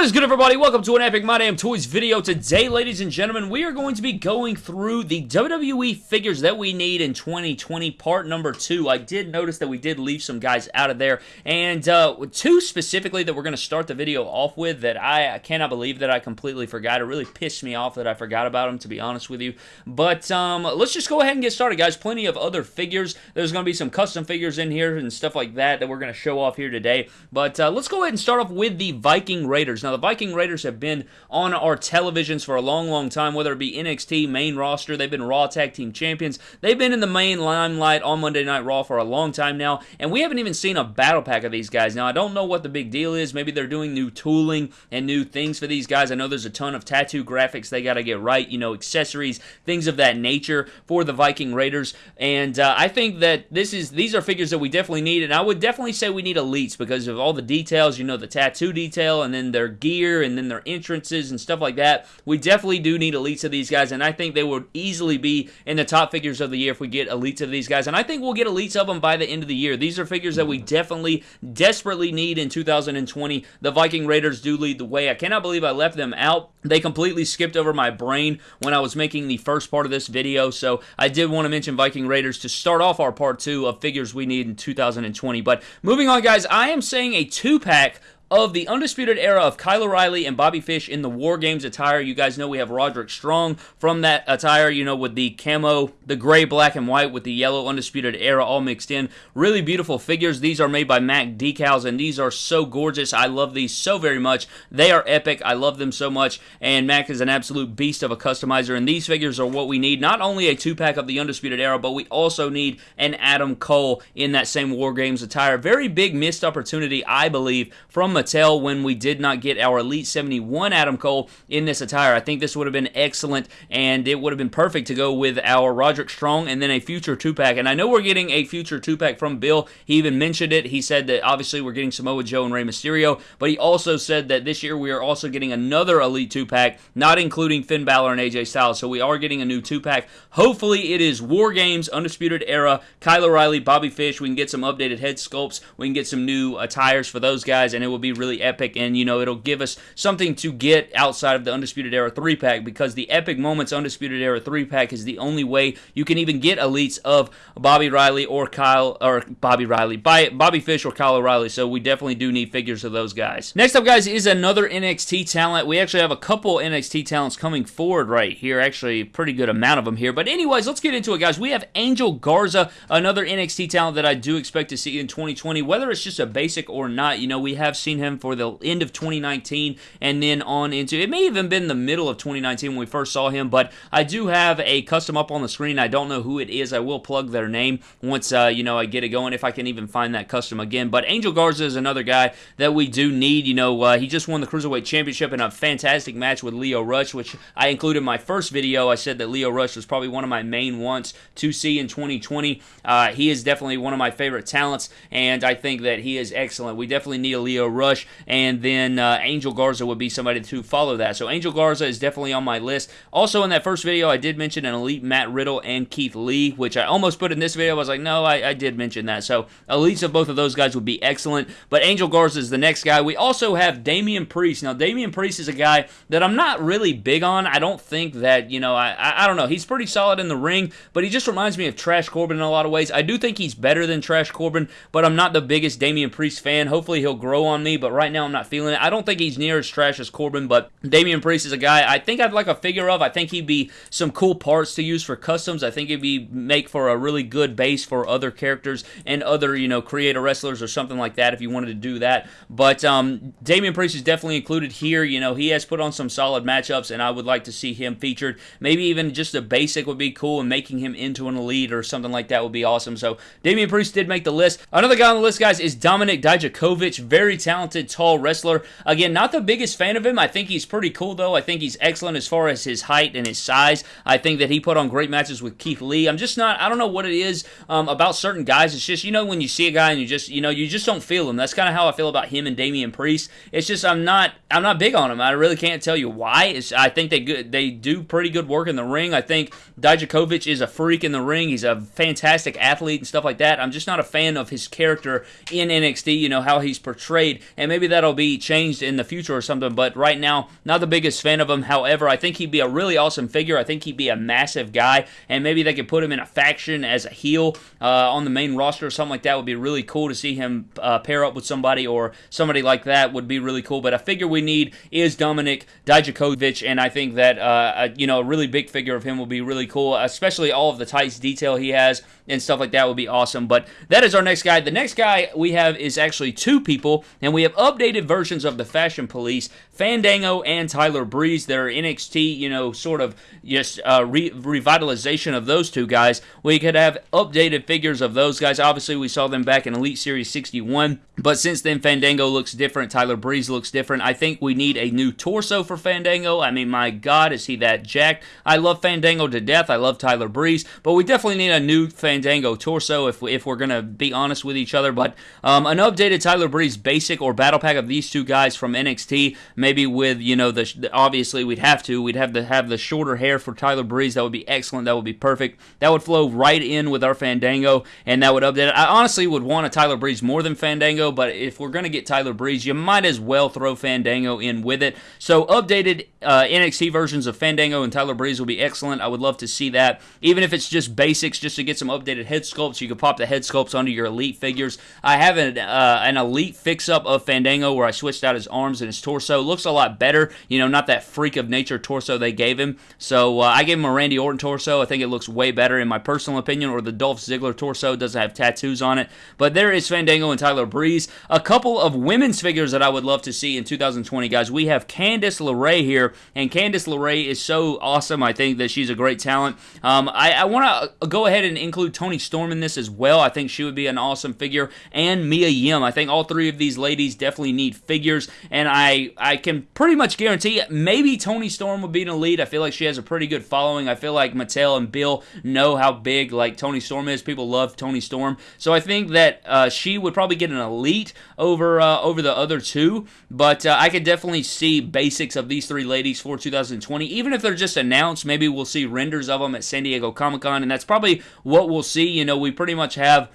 What is good, everybody? Welcome to an Epic My Damn Toys video. Today, ladies and gentlemen, we are going to be going through the WWE figures that we need in 2020, part number two. I did notice that we did leave some guys out of there, and uh, two specifically that we're going to start the video off with that I, I cannot believe that I completely forgot. It really pissed me off that I forgot about them, to be honest with you. But um, let's just go ahead and get started, guys. Plenty of other figures. There's going to be some custom figures in here and stuff like that that we're going to show off here today. But uh, let's go ahead and start off with the Viking Raiders. Raiders. Now, the Viking Raiders have been on our televisions for a long, long time, whether it be NXT, main roster, they've been Raw Tag Team Champions. They've been in the main limelight on Monday Night Raw for a long time now, and we haven't even seen a battle pack of these guys. Now, I don't know what the big deal is. Maybe they're doing new tooling and new things for these guys. I know there's a ton of tattoo graphics they got to get right, you know, accessories, things of that nature for the Viking Raiders. And uh, I think that this is these are figures that we definitely need, and I would definitely say we need elites because of all the details, you know, the tattoo detail, and then their gear and then their entrances and stuff like that. We definitely do need elites of these guys, and I think they would easily be in the top figures of the year if we get elites of these guys. And I think we'll get elites of them by the end of the year. These are figures that we definitely, desperately need in 2020. The Viking Raiders do lead the way. I cannot believe I left them out. They completely skipped over my brain when I was making the first part of this video, so I did want to mention Viking Raiders to start off our part two of figures we need in 2020. But moving on, guys, I am saying a two-pack of the Undisputed Era of Kyle O'Reilly and Bobby Fish in the War Games attire. You guys know we have Roderick Strong from that attire, you know, with the camo, the gray, black, and white with the yellow Undisputed Era all mixed in. Really beautiful figures. These are made by Mac Decals, and these are so gorgeous. I love these so very much. They are epic. I love them so much, and Mac is an absolute beast of a customizer, and these figures are what we need. Not only a two-pack of the Undisputed Era, but we also need an Adam Cole in that same War Games attire. Very big missed opportunity, I believe, from Mattel when we did not get our Elite 71 Adam Cole in this attire. I think this would have been excellent, and it would have been perfect to go with our Roderick Strong and then a future two-pack. And I know we're getting a future two-pack from Bill. He even mentioned it. He said that obviously we're getting Samoa Joe and Rey Mysterio, but he also said that this year we are also getting another Elite two-pack, not including Finn Balor and AJ Styles. So we are getting a new two-pack. Hopefully it is War Games, Undisputed Era, Kyle O'Reilly, Bobby Fish. We can get some updated head sculpts. We can get some new attires for those guys, and it will be really epic. And, you know, it'll give us something to get outside of the Undisputed Era 3 pack because the Epic Moments Undisputed Era 3 pack is the only way you can even get elites of Bobby Riley or Kyle, or Bobby Riley, by Bobby Fish or Kyle O'Reilly. So we definitely do need figures of those guys. Next up, guys, is another NXT talent. We actually have a couple NXT talents coming forward right here. Actually, pretty good amount of them here. But anyways, let's get into it, guys. We have Angel Garza, another NXT talent that I do expect to see in 2020. Whether it's just a basic or not, you know, we have seen him for the end of 2019 and then on into it may even been the middle of 2019 when we first saw him. But I do have a custom up on the screen. I don't know who it is. I will plug their name once uh, you know I get it going if I can even find that custom again. But Angel Garza is another guy that we do need. You know, uh, he just won the Cruiserweight Championship in a fantastic match with Lio Rush, which I included in my first video. I said that Lio Rush was probably one of my main ones to see in 2020. Uh, he is definitely one of my favorite talents, and I think that he is excellent. We definitely need a Lio Rush, and then uh, Angel Garza would be somebody to follow that. So Angel Garza is definitely on my list. Also, in that first video, I did mention an elite Matt Riddle and Keith Lee, which I almost put in this video. I was like, no, I, I did mention that. So elites of both of those guys would be excellent. But Angel Garza is the next guy. We also have Damian Priest. Now, Damian Priest is a guy that I'm not really big on. I don't think that, you know, I, I, I don't know. He's pretty solid in the ring, but he just reminds me of Trash Corbin in a lot of ways. I do think he's better than Trash Corbin, but I'm not the biggest Damian Priest fan. Hopefully he'll grow on me, but right now I'm not feeling it. I don't think he's near as trash as Corbin, but Damian Priest is a guy I think I'd like a figure of. I think he'd be some cool parts to use for customs. I think he'd be make for a really good base for other characters and other, you know, creator wrestlers or something like that if you wanted to do that. But um, Damian Priest is definitely included here. You know, he has put on some solid matchups, and I would like to see him featured. Maybe even just a basic would be cool, and making him into an elite or something like that would be awesome. So Damian Priest did make the list. Another guy on the list, guys, is Dominik Dijakovic. Very talented, tall wrestler. Again, not the biggest fan of him. I think he's pretty cool, though. I think he's excellent as far as his height and his size. I think that he put on great matches with Keith Lee. I'm just not, I don't know what it is um, about certain guys. It's just, you know, when you see a guy and you just, you know, you just don't feel him. That's kind of how I feel about him and Damian Priest. It's just, I'm not, I'm not big on him. I really can't tell you why. It's, I think they good, they do pretty good work in the ring. I think Dijakovic is a freak in the ring. He's a fantastic athlete and stuff like that. I'm just not a fan of his character in NXT, you know, how he's portrayed and maybe that'll be changed in the future or something. But right now, not the biggest fan of him. However, I think he'd be a really awesome figure. I think he'd be a massive guy, and maybe they could put him in a faction as a heel uh, on the main roster or something like that. Would be really cool to see him uh, pair up with somebody or somebody like that would be really cool. But a figure we need is Dominik Dijakovic, and I think that uh, a, you know a really big figure of him will be really cool, especially all of the tights detail he has and stuff like that would be awesome. But that is our next guy. The next guy we have is actually two people, and we have updated versions of the Fashion Police, Fandango and Tyler Breeze. Their NXT, you know, sort of just uh, re- revitalization of those two guys. We could have updated figures of those guys. Obviously, we saw them back in Elite Series 61, but since then, Fandango looks different. Tyler Breeze looks different. I think we need a new torso for Fandango. I mean, my God, is he that jacked? I love Fandango to death. I love Tyler Breeze, but we definitely need a new Fandango torso if, if we're going to be honest with each other. But um, an updated Tyler Breeze basic or battle pack of these two guys from NXT, maybe with, you know, the, obviously we'd have to. We'd have to have the shorter hair for Tyler Breeze. That would be excellent. That would be perfect. That would flow right in with our Fandango, and that would update. I honestly would want a Tyler Breeze more than Fandango, but if we're going to get Tyler Breeze, you might as well throw Fandango in with it. So updated uh, NXT versions of Fandango and Tyler Breeze will be excellent. I would love to see that, even if it's just basics, just to get some updated head sculpts. You can pop the head sculpts onto your elite figures. I have an, uh, an elite fix up of Fandango where I switched out his arms and his torso. Looks a lot better. You know, not that freak of nature torso they gave him. So uh, I gave him a Randy Orton torso. I think it looks way better in my personal opinion. Or the Dolph Ziggler torso doesn't have tattoos on it. But there is Fandango and Tyler Breeze. A couple of women's figures that I would love to see in 2020, guys. We have Candice LeRae here, and Candice LeRae is so awesome. I think that she's a great talent. Um, I, I want to go ahead and include Toni Storm in this as well. I think she would be an awesome figure. And Mia Yim. I think all three of these ladies definitely need figures. And I, I can pretty much guarantee maybe Toni Storm would be an elite. I feel like she has a pretty good following. I feel like Mattel and Bill know how big like Toni Storm is. People love Toni Storm. So I think that uh, she would probably get an elite over uh, over the other two. But uh, I could definitely see basics of these three ladies for 2020. Even if they're just announced, maybe we'll see renders of them at San Diego Comic Con. And that's probably what we'll see. You know, we pretty much have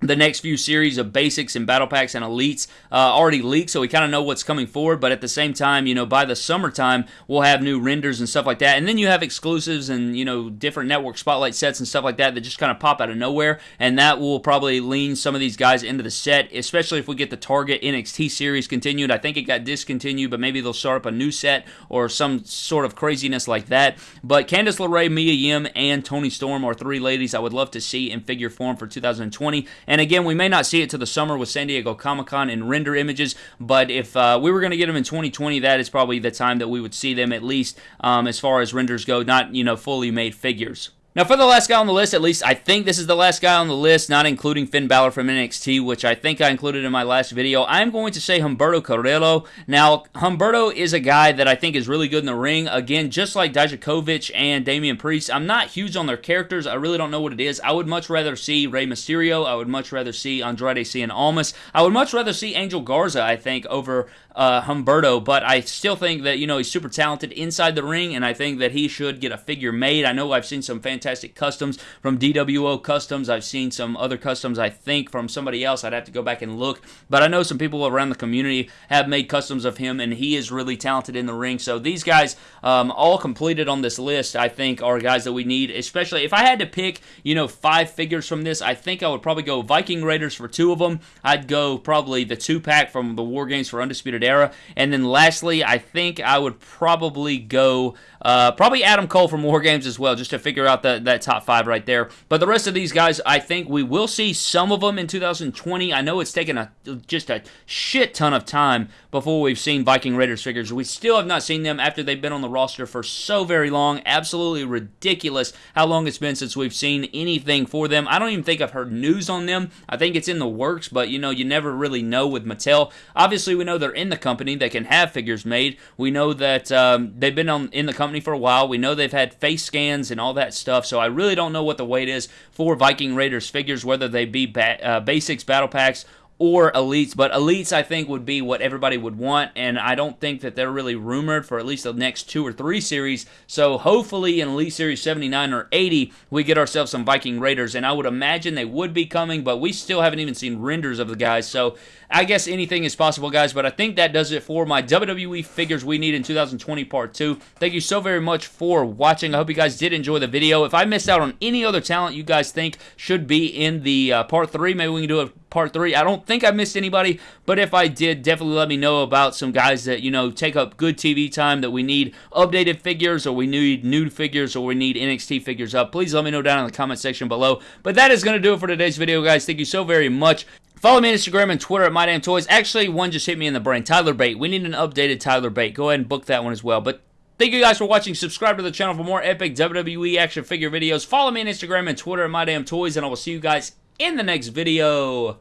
the next few series of basics and battle packs and elites uh, already leaked, so we kind of know what's coming forward. But at the same time, you know, by the summertime, we'll have new renders and stuff like that. And then you have exclusives and, you know, different network spotlight sets and stuff like that that just kind of pop out of nowhere. And that will probably lean some of these guys into the set, especially if we get the Target NXT series continued. I think it got discontinued, but maybe they'll start up a new set or some sort of craziness like that. But Candice LeRae, Mia Yim, and Toni Storm are three ladies I would love to see in figure form for 2020. And again, we may not see it to the summer with San Diego Comic Con in render images, but if uh, we were going to get them in 2020, that is probably the time that we would see them at least um, as far as renders go, not you know fully made figures. Now, for the last guy on the list, at least I think this is the last guy on the list, not including Finn Balor from NXT, which I think I included in my last video. I'm going to say Humberto Carrillo. Now, Humberto is a guy that I think is really good in the ring. Again, just like Dijakovic and Damian Priest, I'm not huge on their characters. I really don't know what it is. I would much rather see Rey Mysterio. I would much rather see Andrade Cien Almas. I would much rather see Angel Garza, I think, over uh, Humberto, but I still think that, you know, he's super talented inside the ring, and I think that he should get a figure made. I know I've seen some fantastic customs from DWO Customs. I've seen some other customs, I think, from somebody else. I'd have to go back and look, but I know some people around the community have made customs of him, and he is really talented in the ring. So these guys, um, all completed on this list, I think, are guys that we need, especially if I had to pick, you know, five figures from this, I think I would probably go Viking Raiders for two of them. I'd go probably the two pack from the War Games for Undisputed And then lastly, I think I would probably go uh, probably Adam Cole from War Games as well, just to figure out the, that top five right there. But the rest of these guys, I think we will see some of them in 2020. I know it's taken a just a shit ton of time before we've seen Viking Raiders figures. We still have not seen them after they've been on the roster for so very long. Absolutely ridiculous how long it's been since we've seen anything for them. I don't even think I've heard news on them. I think it's in the works, but you know, you never really know with Mattel. Obviously, we know they're in the company. They can have figures made. We know that um, they've been on in the company company for a while. We know they've had face scans and all that stuff, so I really don't know what the weight is for Viking Raiders figures, whether they be ba- uh, basics, battle packs, or elites, but elites I think would be what everybody would want, and I don't think that they're really rumored for at least the next two or three series. So hopefully in Elite Series 79 or 80, we get ourselves some Viking Raiders, and I would imagine they would be coming, but we still haven't even seen renders of the guys. So I guess anything is possible, guys, but I think that does it for my WWE figures we need in 2020 Part 2. Thank you so very much for watching. I hope you guys did enjoy the video. If I missed out on any other talent you guys think should be in the uh, Part 3, maybe we can do a Part 3. I don't think I missed anybody, but if I did, definitely let me know about some guys that, you know, take up good TV time that we need updated figures or we need new figures or we need NXT figures up. Please let me know down in the comment section below. But that is going to do it for today's video, guys. Thank you so very much. Follow me on Instagram and Twitter at MyDamnToys. Actually, one just hit me in the brain. Tyler Bate. We need an updated Tyler Bate. Go ahead and book that one as well. But Thank you guys for watching. Subscribe to the channel for more epic WWE action figure videos. Follow me on Instagram and Twitter at MyDamnToys, and I will see you guys in the next video.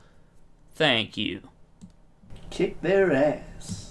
Thank you. Kick their ass.